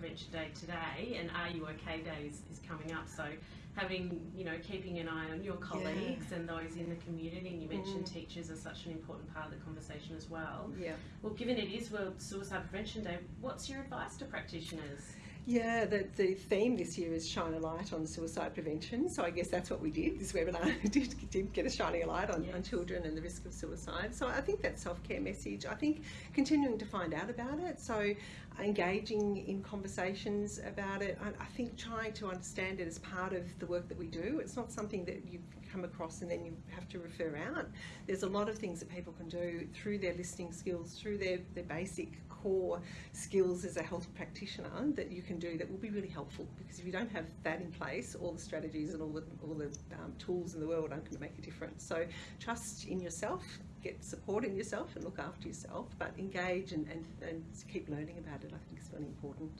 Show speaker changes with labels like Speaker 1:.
Speaker 1: Prevention Day today, and Are You OK Day is, is coming up. So, having you know, keeping an eye on your colleagues yeah. and those in the community, and you mentioned mm. teachers are such an important part of the conversation as well.
Speaker 2: Yeah.
Speaker 1: Well, given it is World Suicide Prevention Day, what's your advice to practitioners?
Speaker 2: Yeah, the, the theme this year is shine a light on suicide prevention. So I guess that's what we did. This webinar did, did get a shining a light on, yes. on children and the risk of suicide. So I think that self-care message, I think continuing to find out about it. So engaging in conversations about it. I, I think trying to understand it as part of the work that we do. It's not something that you come across and then you have to refer out. There's a lot of things that people can do through their listening skills, through their, their basic core skills as a health practitioner that you can do that will be really helpful because if you don't have that in place, all the strategies and all the, all the um, tools in the world aren't going to make a difference. So trust in yourself, get support in yourself and look after yourself, but engage and, and, and keep learning about it I think is really important.